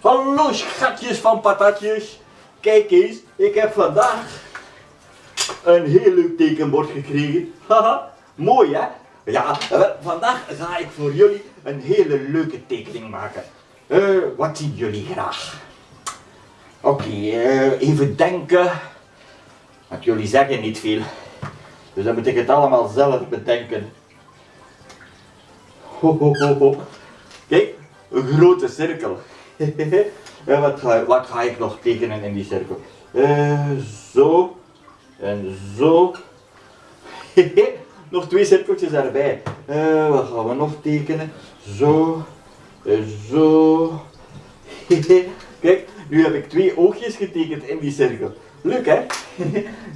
Hallo schatjes van patatjes. Kijk eens, ik heb vandaag een heel leuk tekenbord gekregen. Haha, mooi hè? Ja, wel, vandaag ga ik voor jullie een hele leuke tekening maken. Eh, wat zien jullie graag? Oké, eh, even denken. Want jullie zeggen niet veel. Dus dan moet ik het allemaal zelf bedenken. Ho, ho, ho, ho. Kijk, een grote cirkel. en wat ga, wat ga ik nog tekenen in die cirkel? Eh, zo. En zo. nog twee cirkeltjes erbij. Eh, wat gaan we nog tekenen? Zo. En zo. Kijk, nu heb ik twee oogjes getekend in die cirkel. Leuk hè?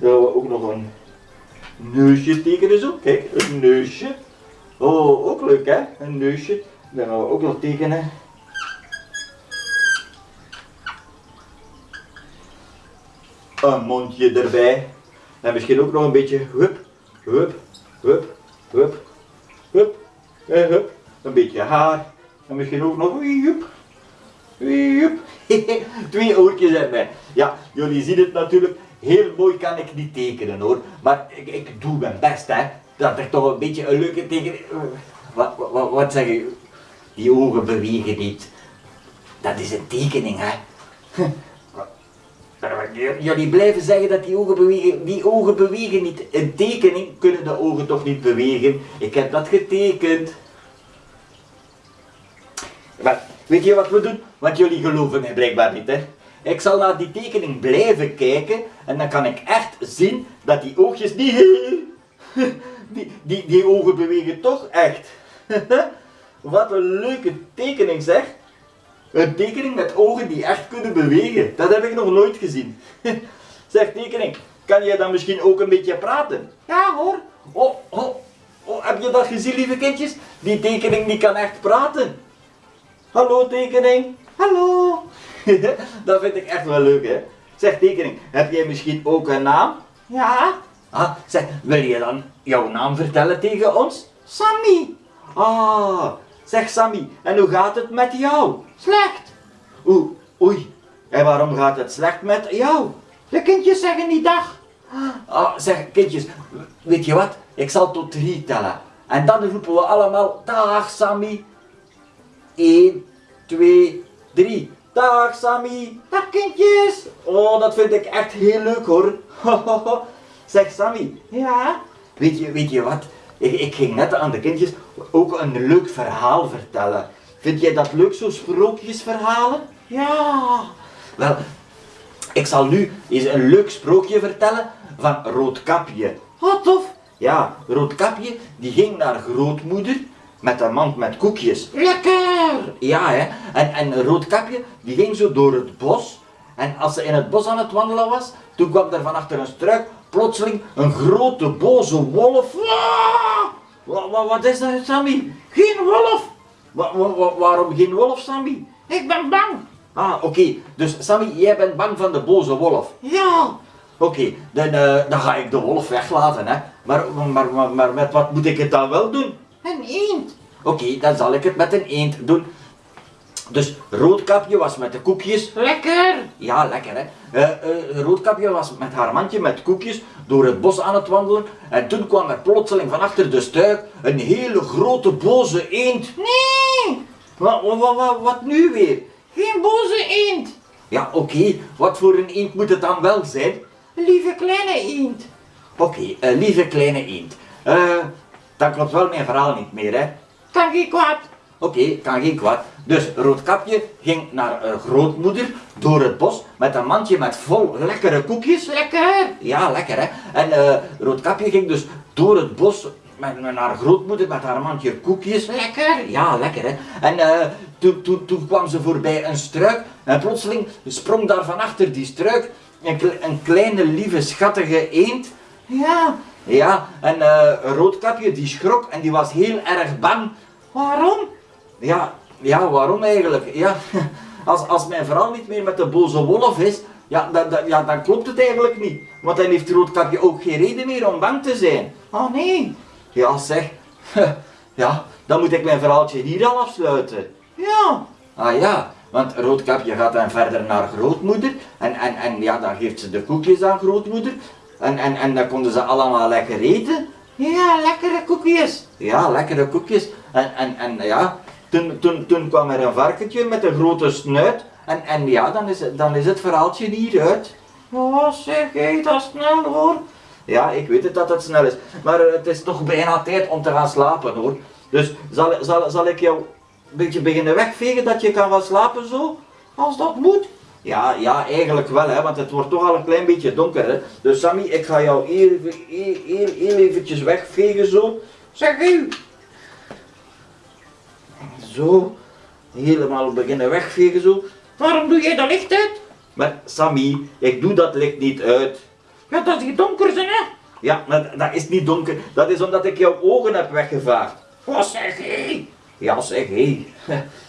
Gaan we ook nog een neusje tekenen zo. Kijk, een neusje. Oh, ook leuk hè? Een neusje. Dan gaan we ook nog tekenen. Een mondje erbij. En misschien ook nog een beetje hup, hup, hup, hup, hup, en hup. Een beetje haar. En misschien ook nog hup, hup. Twee oortjes erbij. Ja, jullie zien het natuurlijk. Heel mooi kan ik niet tekenen hoor. Maar ik, ik doe mijn best hè. Dat er toch een beetje een leuke tekening... Wat, wat, wat zeg je? Die ogen bewegen niet. Dat is een tekening hè. Jullie blijven zeggen dat die ogen bewegen. Die ogen bewegen niet. Een tekening kunnen de ogen toch niet bewegen. Ik heb dat getekend. Maar weet je wat we doen? Want jullie geloven mij blijkbaar niet hè. Ik zal naar die tekening blijven kijken en dan kan ik echt zien dat die oogjes niet... Die, die, die ogen bewegen toch echt. Wat een leuke tekening zeg. Een tekening met ogen die echt kunnen bewegen. Dat heb ik nog nooit gezien. Zeg tekening, kan jij dan misschien ook een beetje praten? Ja hoor. Oh, oh, oh, heb je dat gezien lieve kindjes? Die tekening die kan echt praten. Hallo tekening. Hallo. dat vind ik echt wel leuk hè. Zeg tekening, heb jij misschien ook een naam? Ja. Ah, zeg, wil je dan jouw naam vertellen tegen ons? Sammy. Ah, zeg Sammy, en hoe gaat het met jou? Slecht. Oeh, oei. En waarom gaat het slecht met jou? De kindjes zeggen niet dag. Ah, zeg kindjes, weet je wat? Ik zal tot drie tellen. En dan roepen we allemaal dag Sammy. 1, 2, 3. Dag Sammy. Dag kindjes. Oh, dat vind ik echt heel leuk hoor. zeg Sammy. Ja? Weet je, weet je wat? Ik, ik ging net aan de kindjes ook een leuk verhaal vertellen. Vind jij dat leuk, zo sprookjesverhalen? Ja. Wel, ik zal nu eens een leuk sprookje vertellen van Roodkapje. Wat tof. Ja, Roodkapje die ging naar grootmoeder met een mand met koekjes. Lekker! Ja, hè. En, en Roodkapje die ging zo door het bos. En als ze in het bos aan het wandelen was, toen kwam er van achter een struik plotseling een grote boze wolf. Wat, wat, wat is dat, Sammy? Geen wolf! Wa, wa, waarom geen wolf, Sammy? Ik ben bang. Ah, oké. Dus Sammy, jij bent bang van de boze wolf? Ja. Oké, dan, uh, dan ga ik de wolf weglaten, hè. Maar, maar, maar, maar met wat moet ik het dan wel doen? Een eend. Oké, dan zal ik het met een eend doen. Dus Roodkapje was met de koekjes. Lekker! Ja, lekker hè. Uh, uh, roodkapje was met haar mandje met koekjes door het bos aan het wandelen. En toen kwam er plotseling van achter de stuik een hele grote boze eend. Nee! Wat, wat, wat, wat nu weer? Geen boze eend. Ja, oké. Okay. Wat voor een eend moet het dan wel zijn? Lieve kleine eend. Oké, okay, uh, lieve kleine eend. dan klopt wel mijn verhaal niet meer, hè? Kan geen kwaad. Oké, okay, kan geen kwaad. Dus Roodkapje ging naar uh, grootmoeder door het bos met een mandje met vol lekkere koekjes. Lekker! Ja, lekker hè. En uh, Roodkapje ging dus door het bos met, met haar grootmoeder met haar mandje koekjes. Lekker! Ja, lekker hè. En uh, toen, toen, toen kwam ze voorbij een struik en plotseling sprong daar van achter die struik een, een kleine lieve schattige eend. Ja, ja. En Roodkapje die schrok en die was heel erg bang. Waarom? Ja, ja, waarom eigenlijk? Ja, als, als mijn verhaal niet meer met de boze wolf is, ja, dan, ja, dan klopt het eigenlijk niet. Want dan heeft Roodkapje ook geen reden meer om bang te zijn. Oh nee. Ja, zeg. Ja, dan moet ik mijn verhaaltje hier al afsluiten. Ja. Ah ja, want Roodkapje gaat dan verder naar grootmoeder en, en, en ja, dan geeft ze de koekjes aan grootmoeder en, en, en dan konden ze allemaal lekker eten. Ja, lekkere koekjes. Ja, lekkere koekjes. En, en, en ja, toen, kwam er een varkentje met een grote snuit en, en ja, dan is, dan is het verhaaltje hier uit. Oh, zeg, hé, dat snel hoor. Ja, ik weet het dat het snel is, maar eh, het is toch bijna tijd om te gaan slapen hoor. Dus zal, zal, zal ik jou een beetje beginnen wegvegen dat je kan gaan slapen zo? Als dat moet. Ja, ja, eigenlijk wel hè, want het wordt toch al een klein beetje donker hè. Dus Sammy, ik ga jou heel, even- heel, heel, heel eventjes wegvegen zo. Zeg, hé. Zo, helemaal beginnen wegvegen zo. Waarom doe jij dat licht uit? Maar Sammy, ik doe dat licht niet uit. Ja, dat is die donker zijn, hè. Ja, maar dat is niet donker. Dat is omdat ik jouw ogen heb weggevaagd. Oh, zeg, hé. Ja, zeg hé.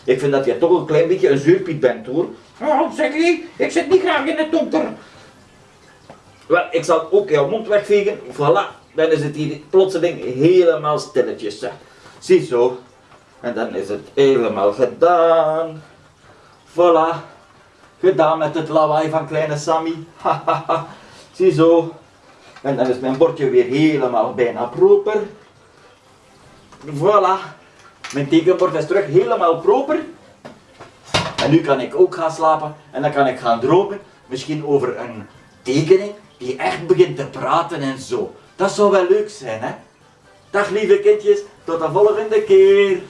Ik vind dat je toch een klein beetje een zuurpiet bent hoor. Oh, zeg, hé. Ik zit niet graag in het donker. Wel, ik zal ook jouw mond wegvegen. Voilà, dan is het hier plotseling helemaal stilletjes. zeg. Ziezo. En dan is het helemaal gedaan. Voilà. Gedaan met het lawaai van kleine Sammy. Ziezo. En dan is mijn bordje weer helemaal bijna proper. Voilà. Mijn tekenbord is terug helemaal proper. En nu kan ik ook gaan slapen en dan kan ik gaan dromen. Misschien over een tekening die echt begint te praten en zo. Dat zou wel leuk zijn, hè? Dag lieve kindjes, tot de volgende keer.